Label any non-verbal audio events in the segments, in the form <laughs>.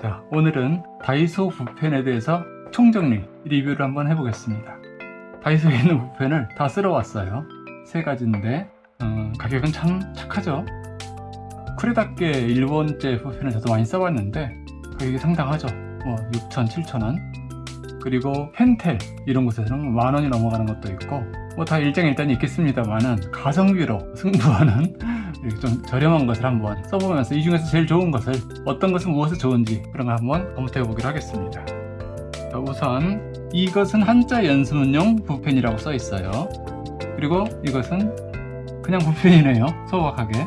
자 오늘은 다이소 붓펜에 대해서 총정리 리뷰를 한번 해보겠습니다. 다이소에 있는 붓펜을 다 쓸어왔어요. 세 가지인데 어, 가격은 참 착하죠? 쿠레다께 일본제 붓펜을 저도 많이 써봤는데 가격이 상당하죠. 뭐 6천 7천원. 그리고 펜텔 이런 곳에서는 만원이 넘어가는 것도 있고 뭐 다 일장일단이 있겠습니다만은 가성비로 승부하는 이렇게 좀 저렴한 것을 한번 써보면서 이 중에서 제일 좋은 것을 어떤 것은 무엇이 좋은지 그런 걸 한번 검토해 보기로 하겠습니다. 자, 우선 이것은 한자 연습용 붓펜이라고 써 있어요. 그리고 이것은 그냥 붓펜이네요. 소박하게.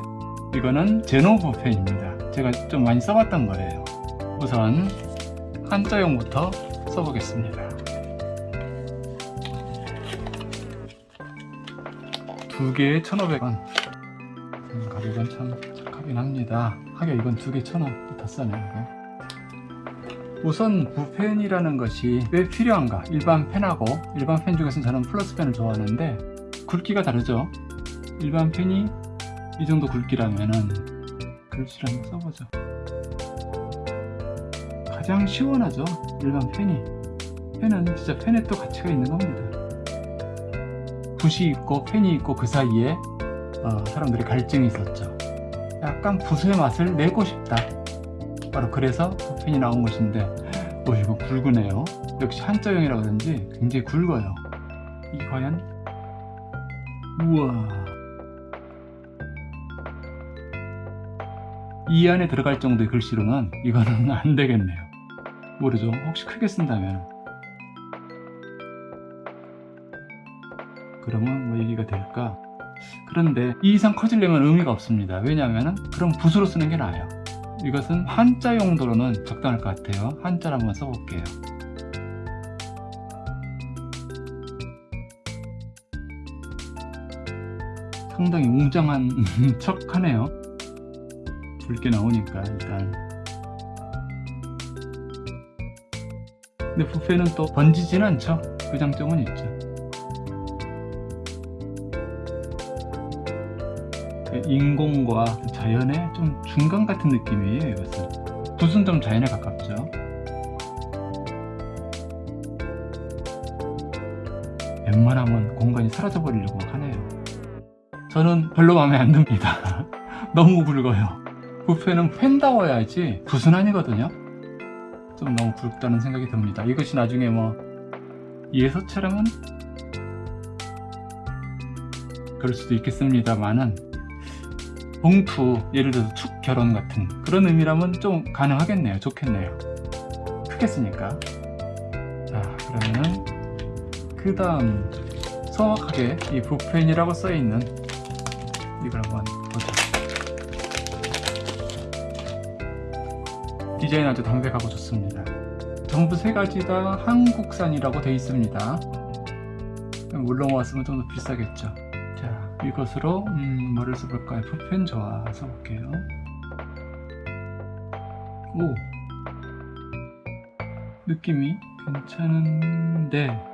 이거는 제노 붓펜입니다. 제가 좀 많이 써봤던 거예요. 우선 한자용부터 써보겠습니다. 두 개에 1,500원. 음, 가격은 참 착하긴 합니다. 하긴 이건 두개 1,000원 더 싸네 이거. 우선 붓펜이라는 것이 왜 필요한가? 일반 펜하고 일반 펜 중에서는 저는 플러스 펜을 좋아하는데 굵기가 다르죠? 일반 펜이 이 정도 굵기라면은 글씨를 한번 써보죠. 가장 시원하죠? 일반 펜이. 펜은 진짜 펜에 또 가치가 있는 겁니다. 붓이 있고 펜이 있고 그 사이에 어, 사람들이 갈증이 있었죠. 약간 붓의 맛을 내고 싶다. 바로 그래서 붓펜이 나온 것인데 오 이거 굵으네요. 역시 한자형이라 그런지 굉장히 굵어요. 이게 과연? 우와. 이 안에 들어갈 정도의 글씨로는 이거는 <laughs> 안 되겠네요. 모르죠. 혹시 크게 쓴다면. 그러면 뭐 얘기가 될까 그런데 이 이상 커지려면 의미가 없습니다. 왜냐하면 그럼 붓으로 쓰는 게 나아요. 이것은 한자 용도로는 적당할 것 같아요. 한자를 한번 써볼게요. 상당히 웅장한 <laughs> 척 하네요. 붉게 나오니까 일단. 근데 붓펜은 또 번지진 않죠? 그 장점은 있죠 인공과 자연의 좀 중간 같은 느낌이에요 이것은. 붓은 좀 자연에 가깝죠? 웬만하면 공간이 사라져 버리려고 막 하네요. 저는 별로 마음에 안 듭니다. <laughs> 너무 굵어요. 붓펜은 펜다워야지 붓은 아니거든요. 좀 너무 굵다는 생각이 듭니다. 이것이 나중에 뭐 예서처럼은 그럴 수도 있겠습니다만은 봉투 예를 들어서 축 결혼 같은 그런 의미라면 좀 가능하겠네요. 좋겠네요. 크게 쓰니까? 자 그러면은 그 다음 소박하게 이 붓펜이라고 써있는 이걸 한번 보죠. 디자인 아주 담백하고 좋습니다. 전부 세 가지 다 한국산이라고 되어 있습니다. 물론 왔으면 좀 더 비싸겠죠. 자 이것으로 음, 뭐를 써볼까요? 붓펜 좋아 써볼게요. 오. 느낌이 괜찮은데.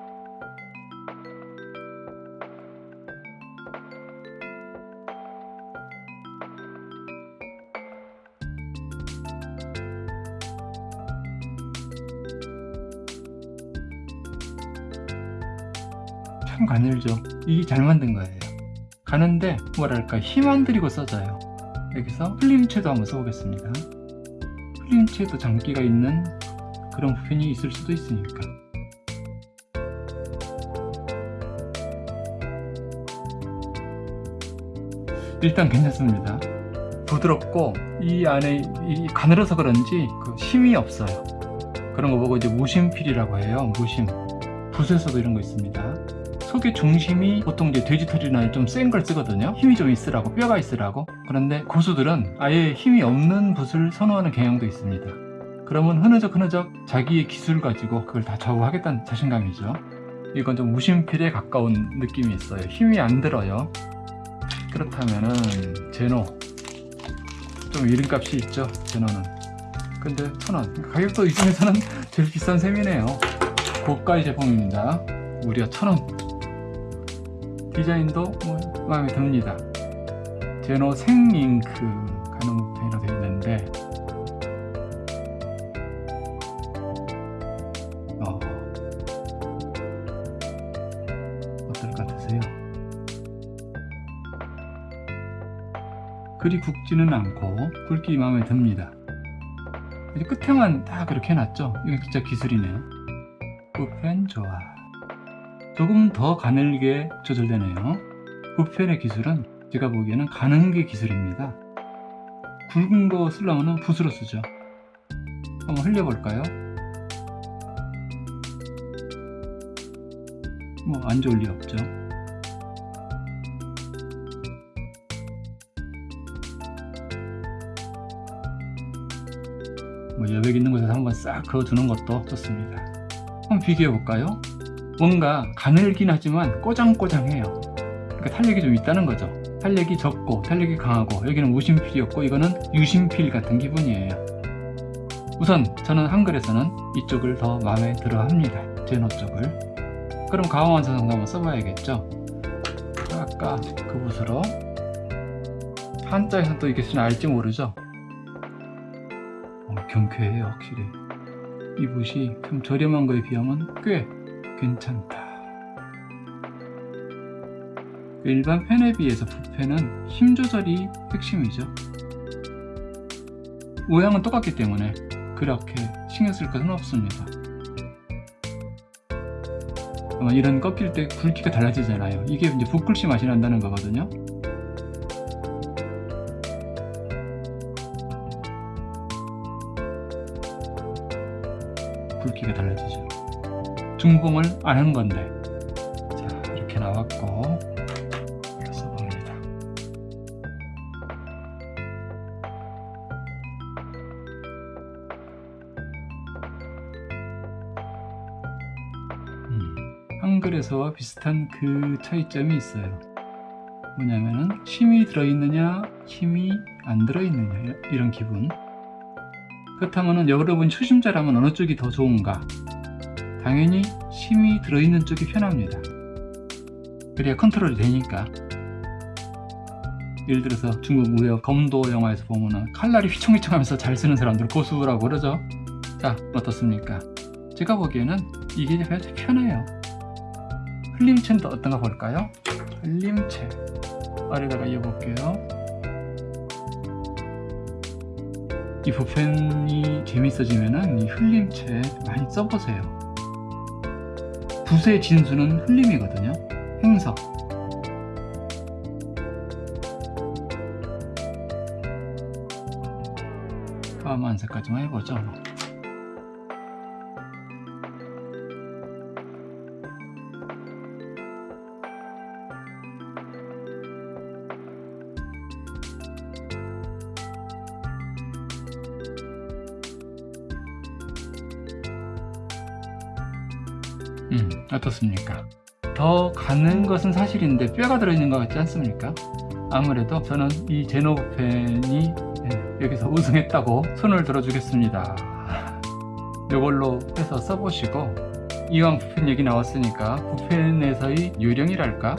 참 가늘죠? 이게 잘 만든 거예요 가는데 뭐랄까 힘 안 들이고 써져요. 여기서 필름체도 한번 써보겠습니다. 필름체도 장기가 있는 그런 부펜이 있을 수도 있으니까. 일단 괜찮습니다. 부드럽고 이 안에 이 가늘어서 그런지 그 힘이 없어요. 그런 거 보고 이제 무심필이라고 해요. 무심. 붓에서도 이런 거 있습니다 속의 중심이 보통 이제 돼지털이나 좀 센 걸 쓰거든요. 힘이 좀 있으라고 뼈가 있으라고. 그런데 고수들은 아예 힘이 없는 붓을 선호하는 경향도 있습니다. 그러면 흐느적 흐느적 자기의 기술 가지고 그걸 다 좌우하겠다는 자신감이죠. 이건 좀 무심필에 가까운 느낌이 있어요. 힘이 안 들어요. 그렇다면은 제노. 좀 이름값이 있죠 제노는. 근데 천원. 가격도 이 중에서는 제일 비싼 셈이네요. 고가의 제품입니다. 무려 천원 디자인도 뭐 마음에 듭니다. 제노 생잉크 가능부터이로 되어 있는데. 어. 어떨 것 같으세요? 그리 굵지는 않고 굵기 마음에 듭니다. 끝에만 다 그렇게 해놨죠? 이건 진짜 기술이네요 끝펜 좋아. 조금 더 가늘게 조절되네요. 붓펜의 기술은 제가 보기에는 가는 게 기술입니다. 굵은 거 쓰려면 붓으로 쓰죠. 한번 흘려볼까요? 뭐 안 좋을 리 없죠. 뭐 여백 있는 곳에서 한번 싹 그어두는 것도 좋습니다. 한번 비교해 볼까요? 뭔가 가늘긴 하지만 꼬장꼬장해요. 그러니까 탄력이 좀 있다는 거죠. 탄력이 적고 탄력이 강하고 여기는 무심필이었고 이거는 유심필 같은 기분이에요. 우선 저는 한글에서는 이쪽을 더 마음에 들어 합니다. 제노 쪽을. 그럼 가왕완성성도 한번 써봐야겠죠? 아까 그 붓으로 한자에서 또 이게 쓰나 알지 모르죠? 어, 경쾌해요 확실히. 이 붓이 좀 저렴한 거에 비하면 꽤 괜찮다. 일반 펜에 비해서 붓펜은 힘 조절이 핵심이죠. 모양은 똑같기 때문에 그렇게 신경 쓸 것은 없습니다. 이런 꺾일 때 굵기가 달라지잖아요. 이게 이제 붓글씨 맛이 난다는 거거든요. 굵기가 달라지죠 중봉을 안 하는 건데. 자 이렇게 나왔고. 음, 한글에서와 비슷한 그 차이점이 있어요. 뭐냐면은 힘이 들어있느냐 힘이 안 들어있느냐 이런 기분. 그렇다면 여러분 초심자라면 어느 쪽이 더 좋은가 당연히 힘이 들어있는 쪽이 편합니다. 그래야 컨트롤이 되니까. 예를 들어서 중국 무역 검도 영화에서 보면은 칼날이 휘청휘청 하면서 잘 쓰는 사람들 고수라고 그러죠. 자 어떻습니까? 제가 보기에는 이게 가장 편해요. 흘림체는 또 어떤가 볼까요? 흘림체. 아래다가 이어볼게요. 이 붓펜이 재밌어지면은 이 흘림체 많이 써보세요 붓의 진수는 흘림이거든요. 행석. 파만색까지만 해보죠 음 어떻습니까? 더 가는 것은 사실인데 뼈가 들어있는 것 같지 않습니까? 아무래도 저는 이 제노펜이 여기서 우승했다고 손을 들어주겠습니다 <laughs> 이걸로 해서 써보시고 이왕 붓펜 얘기 나왔으니까 붓펜에서의 요령이랄까?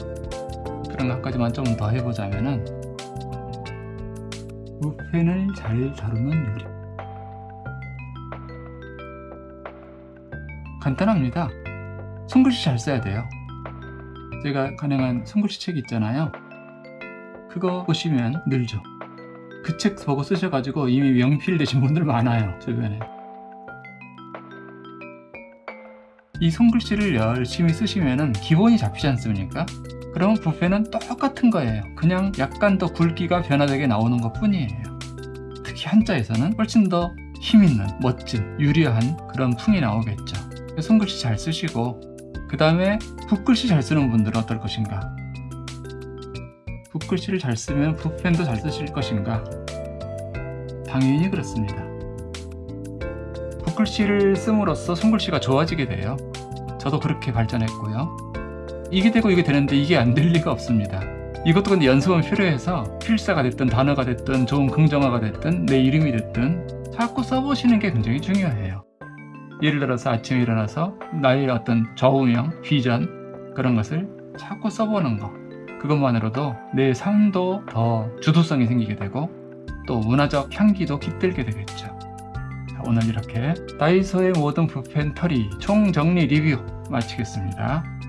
그런 것까지만 좀 더 해보자면은 붓펜을 잘 다루는 요령 간단합니다 손글씨 잘 써야 돼요. 제가 가능한 손글씨 책 있잖아요. 그거 보시면 늘죠. 그 책 보고 쓰셔가지고 이미 명필 되신 분들 많아요 주변에. 이 손글씨를 열심히 쓰시면 기본이 잡히지 않습니까? 그러면 붓펜은 똑같은 거예요. 그냥 약간 더 굵기가 변화되게 나오는 것 뿐이에요. 특히 한자에서는 훨씬 더 힘있는 멋진 유려한 그런 풍이 나오겠죠. 손글씨 잘 쓰시고 그 다음에 붓글씨 잘 쓰는 분들은 어떨 것인가? 붓글씨를 잘 쓰면 붓펜도 잘 쓰실 것인가? 당연히 그렇습니다. 붓글씨를 씀으로써 손글씨가 좋아지게 돼요. 저도 그렇게 발전했고요. 이게 되고 이게 되는데 이게 안 될 리가 없습니다. 이것도 근데 연습은 필요해서 필사가 됐든 단어가 됐든 좋은 긍정어가 됐든 내 이름이 됐든 자꾸 써보시는 게 굉장히 중요해요 예를 들어서 아침에 일어나서 나의 어떤 좌우명, 비전 그런 것을 자꾸 써보는 거. 그것만으로도 내 삶도 더 주도성이 생기게 되고 또 문화적 향기도 깃들게 되겠죠. 자, 오늘 이렇게 다이소의 모든 붓펜 털이 총정리 리뷰 마치겠습니다